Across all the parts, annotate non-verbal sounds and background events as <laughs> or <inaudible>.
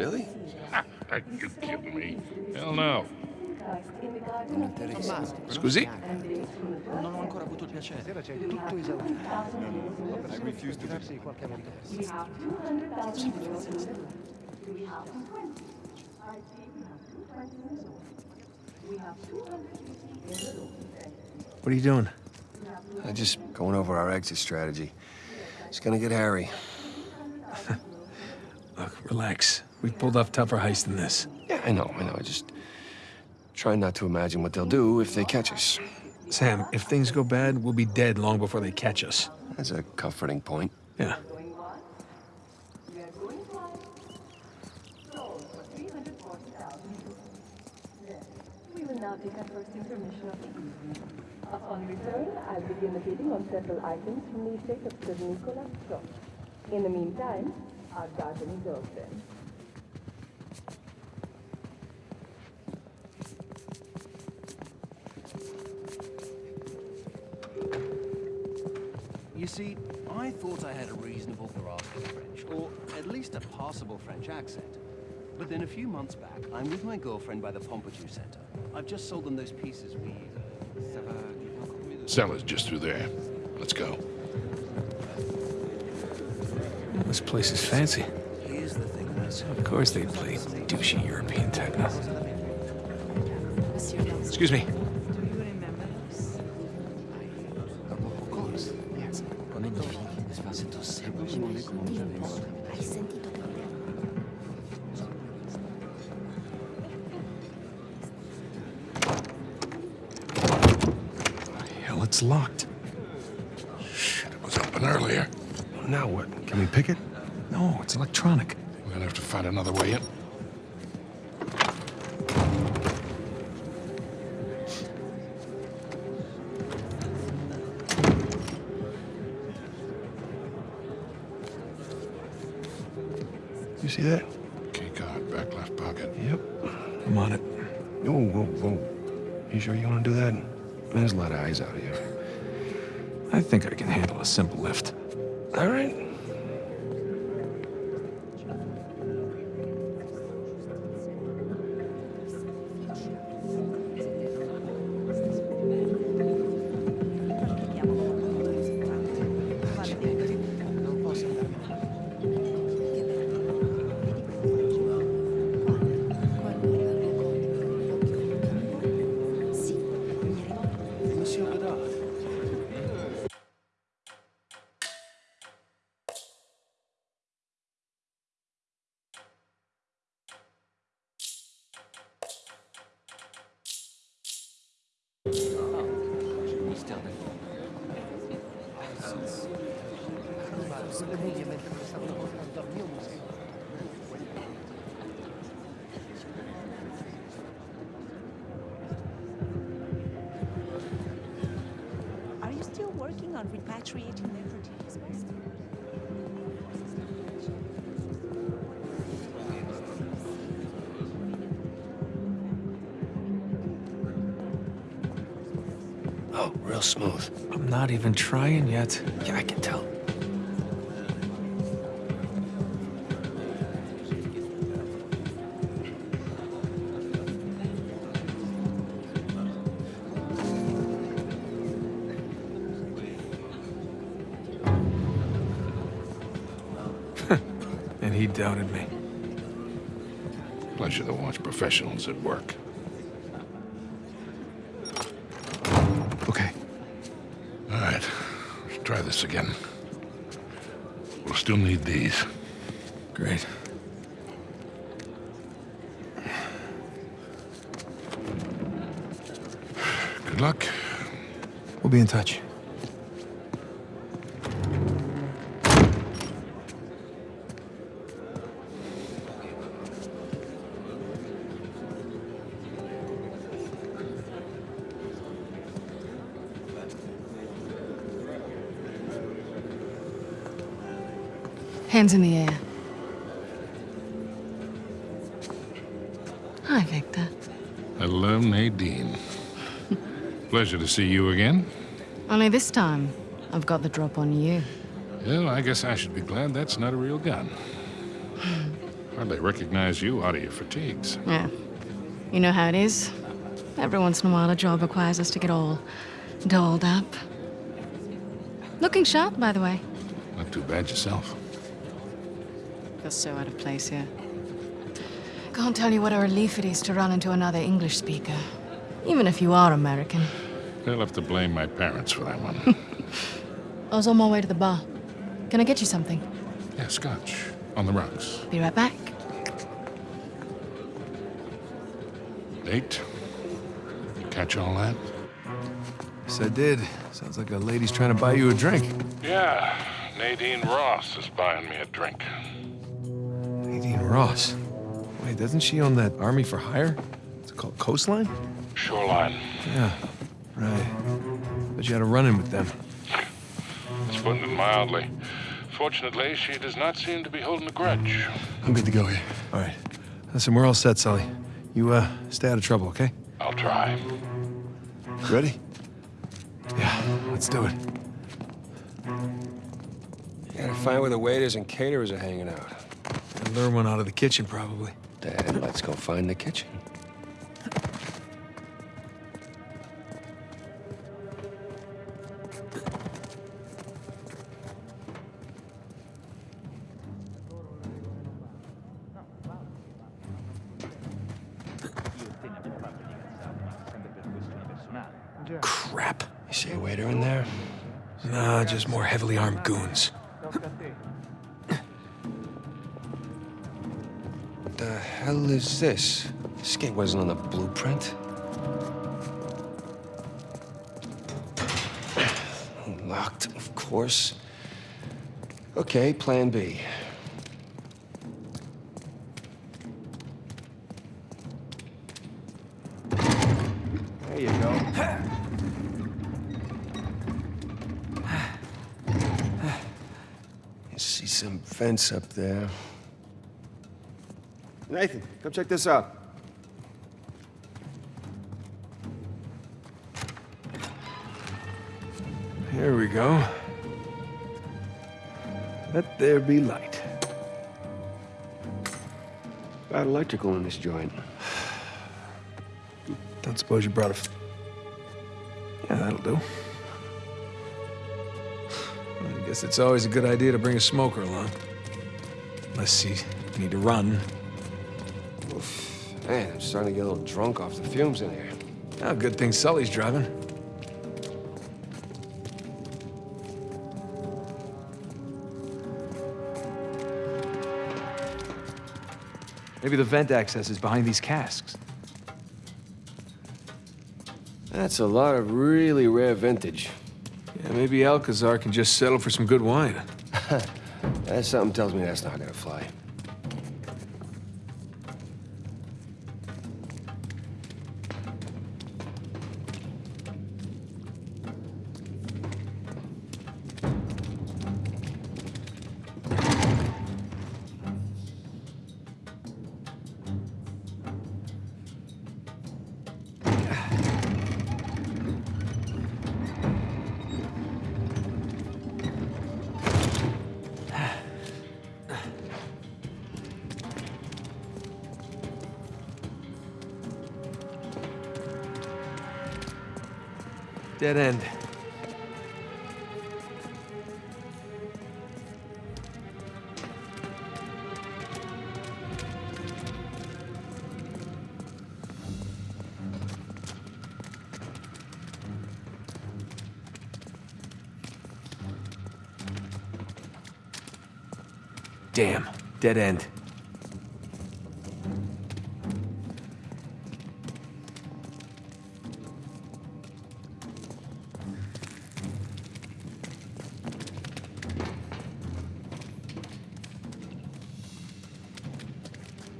Really? <laughs> Are you kidding me? Hell no. Non interessa. Scusi? Non ho ancora avuto il piacere. Stasera c'è tutto esaurito. I refuse to darsi qualche. What are you doing? I'm just going over our exit strategy. It's gonna get hairy. <laughs> Look, relax. We've pulled off tougher heists than this. Yeah, I know, I know. I just try not to imagine what they'll do if they catch us. Sam, if things go bad, we'll be dead long before they catch us. That's a comforting point. Yeah. We will now take our first intermission of the evening. Upon return, I'll begin the bidding on several items from the estate of Sir Nicholas Scott. In the meantime, our garden is thought I had a reasonable grasp of French, or at least a passable French accent. But then a few months back, I'm with my girlfriend by the Pompidou Center. I've just sold them those pieces we... Uh, Cellar's just through there. Let's go. This place is fancy. Here's the thing, Of course they play douchey European techno. Excuse me. Shit, it was open earlier. Now what? Can we pick it? No, it's electronic. We're gonna have to find another way in. You see that? Key card, back left pocket. Yep. I'm on it. Whoa, whoa, whoa. You sure you want to do that? There's a lot of eyes out here. I think I can handle a simple lift. All right. On repatriating Nefertiti's master? Oh, real smooth. I'm not even trying yet. Yeah, I can tell. He doubted me. Pleasure to watch professionals at work. Okay. All right, let's try this again. We'll still need these. Great. Good luck. We'll be in touch. Hands in the air. Hi, Victor. Hello, Nadine. <laughs> Pleasure to see you again. Only this time, I've got the drop on you. Well, I guess I should be glad that's not a real gun. Hmm. Hardly recognize you out of your fatigues. Yeah. You know how it is? Every once in a while, a job requires us to get all dolled up. Looking sharp, by the way. Not too bad yourself. Feel so out of place here. Can't tell you what a relief it is to run into another English speaker. Even if you are American. They'll have to blame my parents for that one. <laughs> I was on my way to the bar. Can I get you something? yeah, scotch. On the rocks. Be right back. Nate? You catch all that? Yes, I did. Sounds like a lady's trying to buy you a drink. Yeah. Nadine Ross is buying me a drink. Nadine Ross. Wait, doesn't she own that Army for Hire? It's called Coastline? Shoreline. Yeah, right. But you had a run-in with them. It's putting it mildly. Fortunately, she does not seem to be holding a grudge. I'm good to go here. All right. Listen, we're all set, Sully. You, uh, stay out of trouble, okay? I'll try. Ready? Yeah, let's do it. You Gotta find where the waiters and caterers are hanging out. And lure one out of the kitchen, probably. Dad, let's go find the kitchen. Crap. You see a waiter in there? Nah, just more heavily armed goons. <laughs> the hell is this? This gate wasn't on the blueprint. Locked, of course. Okay, plan B. There you go. <sighs> You see some vents up there. Nathan, come check this out. Here we go. Let there be light. Got electrical in this joint. Don't suppose you brought a... yeah, that'll do. I guess it's always a good idea to bring a smoker along. Unless you need to run. Man, I'm starting to get a little drunk off the fumes in here. Oh, good thing Sully's driving. Maybe the vent access is behind these casks. That's a lot of really rare vintage. Yeah, maybe Alcazar can just settle for some good wine. <laughs> Something tells me that's not gonna fly. Dead end. Damn, dead end.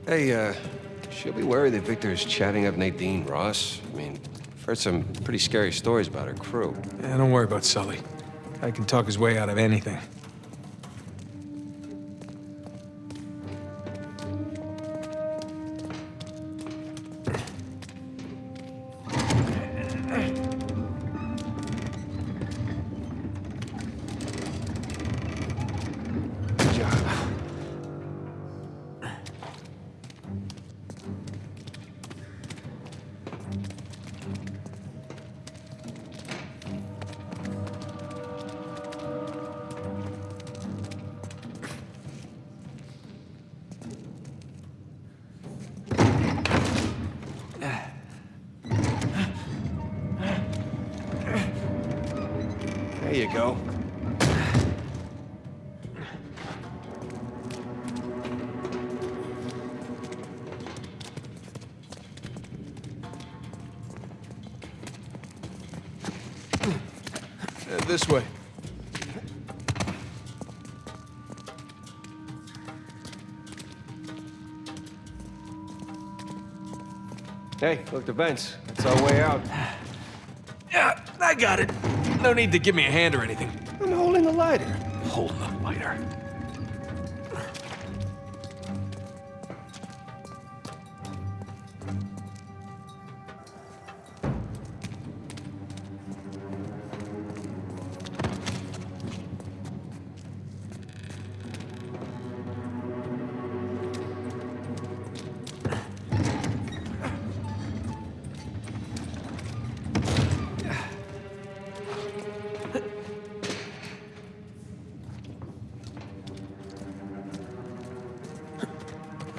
Hey, uh, she'll be worried that Victor is chatting up Nadine Ross. I mean, I've heard some pretty scary stories about her crew. Yeah, don't worry about Sully. I can talk his way out of anything. This way. Hey, look, the vents. That's our way out. Yeah, I got it. No need to give me a hand or anything. I'm holding the lighter. Holding the lighter.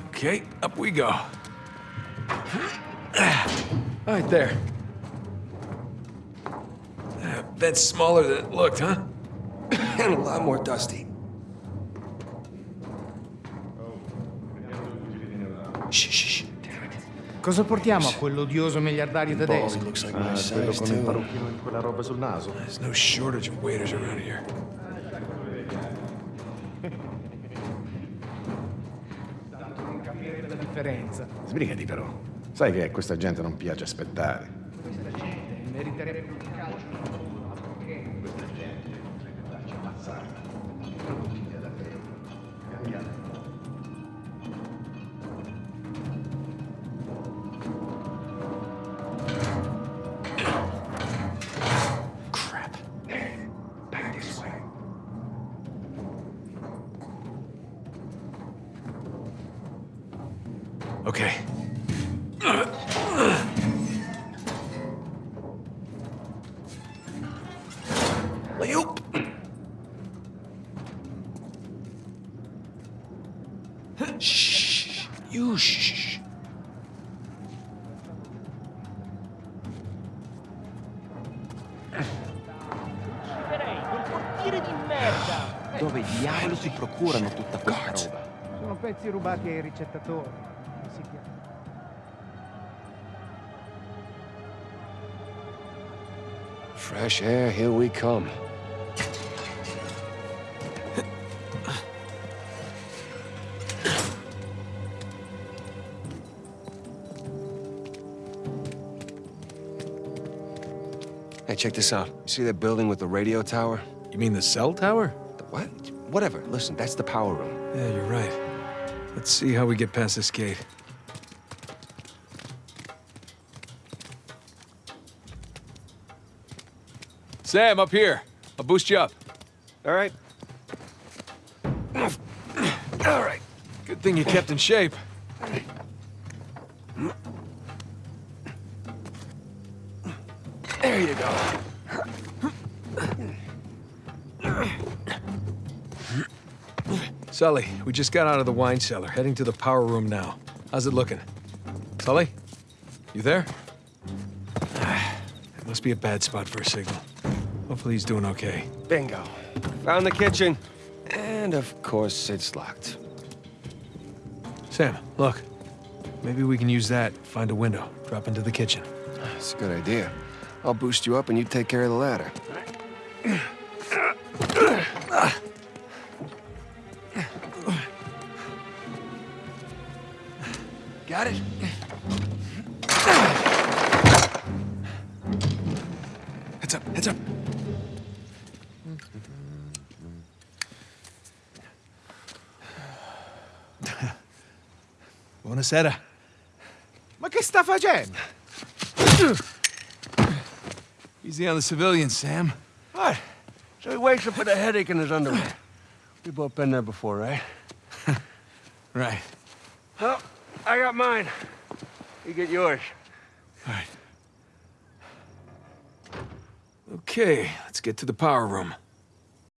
Okay, up we go. Right there. Vent's smaller than it looked, huh? <laughs> and a lot more dusty. Cosa portiamo a quell'odioso miliardario tedesco? looks like Ah, quello con il parrucchino e quella roba sul naso. There's no shortage of waiters around here. Non capire la differenza. Sbrigati però. Sai che a questa gente non piace aspettare. Questa gente meriterebbe Okay. Layup. Shh. You shh. Dove diavolo si procurano tutta questa roba? Sono pezzi rubati ai ricettatori. Fresh air, here we come. Hey, check this out. You see that building with the radio tower? You mean the cell tower? The what? Whatever. Listen, that's the power room. Yeah, you're right. Let's see how we get past this gate. Sam, up here. I'll boost you up. All right. All right. Good thing you kept in shape. There you go. Sully, we just got out of the wine cellar, heading to the power room now. How's it looking? Sully? You there? <sighs> It must be a bad spot for a signal. Hopefully he's doing okay. Bingo. Found the kitchen. And of course, it's locked. Sam, look. Maybe we can use that, find a window, drop into the kitchen. That's a good idea. I'll boost you up and you take care of the ladder. Buonasera. Ma che sta facendo? Easy on the civilians, Sam. What? So he wakes up with a headache in his underwear. We've both been there before, right? <laughs> Right. Well, I got mine. You get yours. All right. Okay, let's get to the power room.